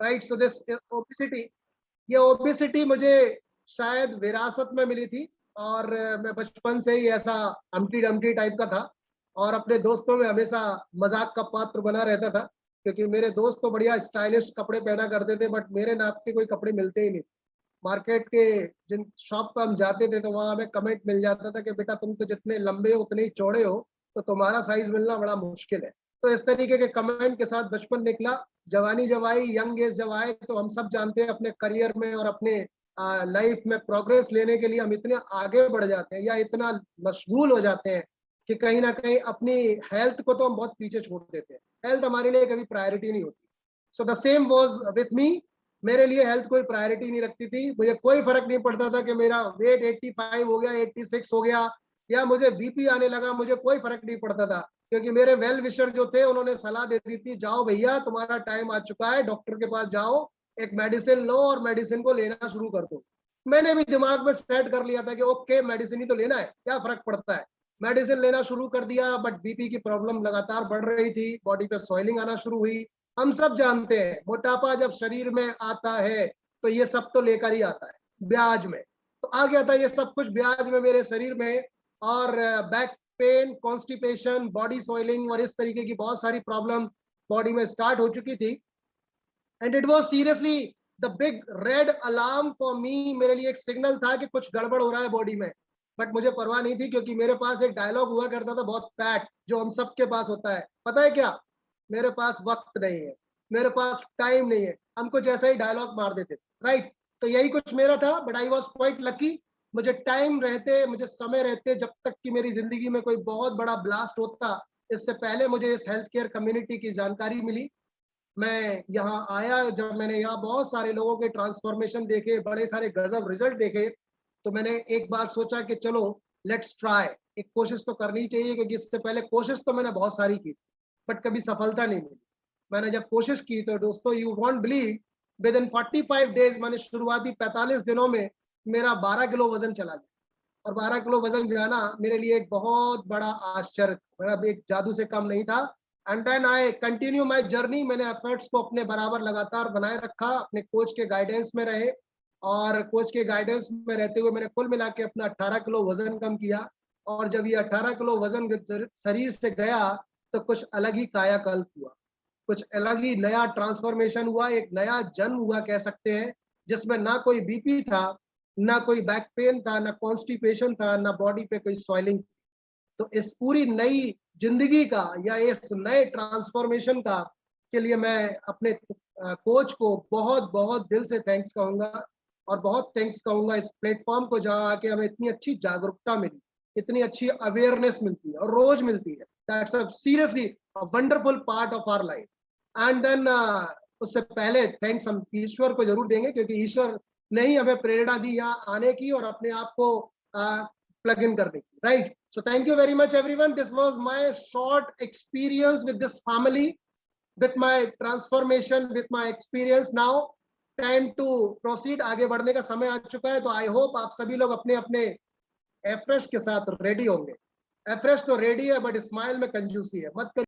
Right so this obesity ये obesity मुझे शायद विरासत में मिली थी और मैं बचपन से ही ऐसा अमटी डमटी टाइप का था और अपने दोस्तों में हमेशा मज़ाक का पात्र बना रहता था क्योंकि मेरे दोस्त तो बढ़िया स्टाइलिश कपड़े पहना करते थे बट मेरे नाप के कोई कपड़े मिलते ही नहीं। मार्केट के जिन शॉप पर हम जाते थे तो वहाँ हमें कमेंट मिल जाता था कि, बेटा, तुम तो जितने लंबे हो, उतने ही चौड़े हो तो तुम्हारा साइज़ मिलना बड़ा मुश्किल है। तो इस तरीके के कमेंट के साथ बचपन निकला जवानी जब आई यंग एज जब आए तो हम सब जानते हैं अपने करियर में और अपने लाइफ में प्रोग्रेस लेने के लिए हम इतने आगे बढ़ जाते हैं या इतना मशगूल हो जाते हैं कि कहीं ना कहीं अपनी हेल्थ को तो हम बहुत पीछे छोड़ देते हैं। हेल्थ हमारे लिए कभी प्रायोरिटी नहीं होती। So the same was with me मेरे लिए हेल्थ कोई प्रायोरिटी नहीं रखती थी। मुझे कोई फ़र्क नहीं पड़ता था कि मेरा वेट 85 हो गया 86 हो गया। या मुझे बीपी आने लगा, मुझे कोई फ़र्क नहीं पड़ता था, क्योंकि मेरे वेल विशर जो थे, उन्होंने सलाह दे दी थी, जाओ भैया, तुम्हारा टाइम आ चुका है डॉक्टर के पास जाओ, एक मेडिसिन लो और मेडिसिन को लेना शुरू कर दो. मैंने भी दिमाग में सेट कर लिया था कि, ओके मेडिसिन ही तो लेना है, क्या फ़र्क पड़ता है? मेडिसिन लेना शुरू कर दिया बट बीपी की प्रॉब्लम लगातार बढ़ रही थी बॉडी पे सॉइलिंग आना शुरू हुई। हम सब जानते हैं, मोटापा जब शरीर में आता है तो ये सब तो लेकर ही आता है, ब्याज में। तो आ गया था ये सब कुछ ब्याज में मेरे शरीर में और back pain constipation body soiling और इस तरीके की बहुत सारी प्रॉब्लम बॉडी में स्टार्ट हो चुकी थी। And it was seriously the big red alarm for me मेरे लिए एक सिग्नल था कि कुछ गड़बड़ हो रहा है बॉडी में। बट मुझे परवाह नहीं थी क्योंकि मेरे पास एक डायलॉग हुआ करता था बहुत पैट जो हम सबके पास होता है। पता है क्या? मेरे पास वक्त नहीं है। मेरे पास टाइम नहीं है। हम कुछ ऐसा ही डायलॉग मार देते। राइट तो यही कुछ मेरा था but I was quite lucky मुझे टाइम रहते, मुझे समय रहते जब तक कि मेरी ज़िंदगी में कोई बहुत बड़ा ब्लास्ट होता, इससे पहले मुझे इस हेल्थ केयर कम्युनिटी की जानकारी मिली। मैं यहाँ आया, जब मैंने यहाँ बहुत सारे लोगों के ट्रांसफॉर्मेशन देखे, बड़े सारे गजब रिज़ल्ट देखे तो मैंने एक बार सोचा कि चलो लेट्स ट्राई एक कोशिश तो करनी चाहिए, क्योंकि इससे पहले कोशिश तो मैंने बहुत सारी की बट कभी सफलता नहीं मिली। मैंने जब कोशिश की तो दोस्तों you won't believe within forty five days मैंने शुरुआती पैंतालीस दिनों में मेरा बारह किलो वज़न चला गया। और बारह किलो वज़न जाना मेरे लिए एक बहुत बड़ा आश्चर्य मेरा एक जादू से कम नहीं था। And then I continue my journey मैंने एफर्ट्स को अपने बराबर लगातार बनाए रखा, अपने कोच के गाइडेंस में रहे। और कोच के गाइडेंस में रहते हुए मैंने कुल मिला के अपना 18 किलो वज़न कम किया। और जब ये 18 किलो वज़न शरीर से गया तो कुछ अलग ही कायाकल्प हुआ। कुछ अलग ही नया ट्रांसफॉर्मेशन हुआ, एक नया जन्म हुआ कह सकते हैं, जिसमें ना कोई बीपी था ना कोई बैक पेन था, ना कॉन्स्टिपेशन था, ना बॉडी पे कोई सॉइलिंग तो इस पूरी नई ज़िंदगी का या इस नए ट्रांसफॉर्मेशन का के लिए मैं अपने कोच को बहुत बहुत दिल से थैंक्स कहूँगा और बहुत थैंक्स कहूँगा इस प्लेटफॉर्म को जहाँ आके हमें इतनी अच्छी जागरूकता मिली, इतनी अच्छी अवेयरनेस मिलती है और रोज मिलती है। That's a seriously wonderful part of our life and then उससे पहले थैंक्स हम ईश्वर को ज़रूर देंगे क्योंकि ईश्वर ने ही हमें प्रेरणा दी यहाँ आने की और अपने आप को प्लग इन करने की right so thank you very much everyone this was my short experience with this family with my transformation with my experience now time to proceed आगे बढ़ने का समय आ चुका है तो आई होप आप सभी लोग अपने अपने एफ्रेश के साथ रेडी होंगे। एफ्रेश तो रेडी है बट स्माइल में कंजूसी है। मत